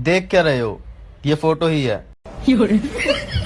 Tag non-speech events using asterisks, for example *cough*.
देख क्या रहे हो? ये फ़ोटो ही है। *laughs*